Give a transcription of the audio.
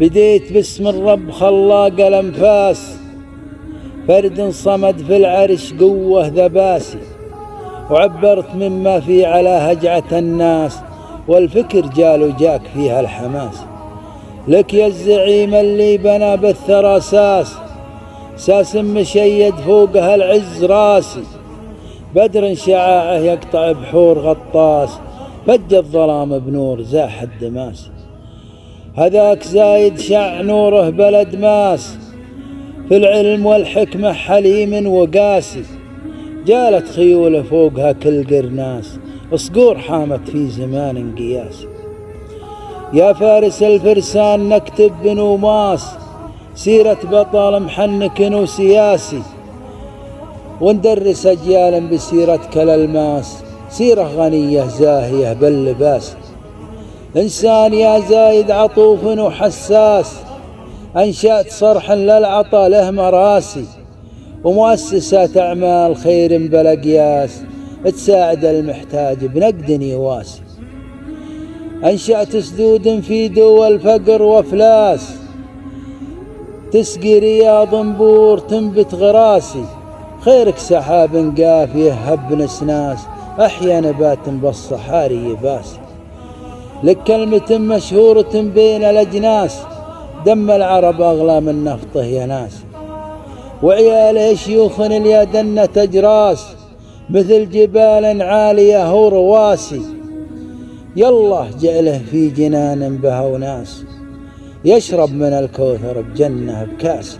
بديت باسم الرب خلاق الأنفاس. فرد صمد في العرش قوة ذباسي وعبرت مما في على هجعة الناس والفكر جال وجاك فيها الحماس. لك يا الزعيم اللي بنى بالثرى ساس ساس مشيد فوقها العز راسي. بدر شعاعة يقطع بحور غطاس فج الظلام بنور زاح الدماس. هذاك زايد شع نوره بلد ماس في العلم والحكمة حليم وقاسي جالت خيوله فوقها كل قرناس صقور حامت في زمان قياسي يا فارس الفرسان نكتب بنوماس سيرة بطل محنك وسياسي وندرس أجيالا بسيرة كالالماس سيرة غنية زاهية باللباس. إنسان يا زايد عطوف وحساس. أنشأت صرحا للعطا له مراسي. ومؤسسات أعمال خير بلا قياس تساعد المحتاج بنقد يواسي أنشأت سدود في دول فقر وأفلاس. تسقي رياض بور تنبت غراسي. خيرك سحاب قافية هب نسناس. أحيا نبات بالصحاري يباسي لك كلمة مشهورة بين الأجناس. دم العرب أغلى من نفطه يا ناس. وعياله شيوخ اليدن تجراس. مثل جبال عالية ورواسي يالله جعله في جنان بها وناس يشرب من الكوثر بجنة بكاسه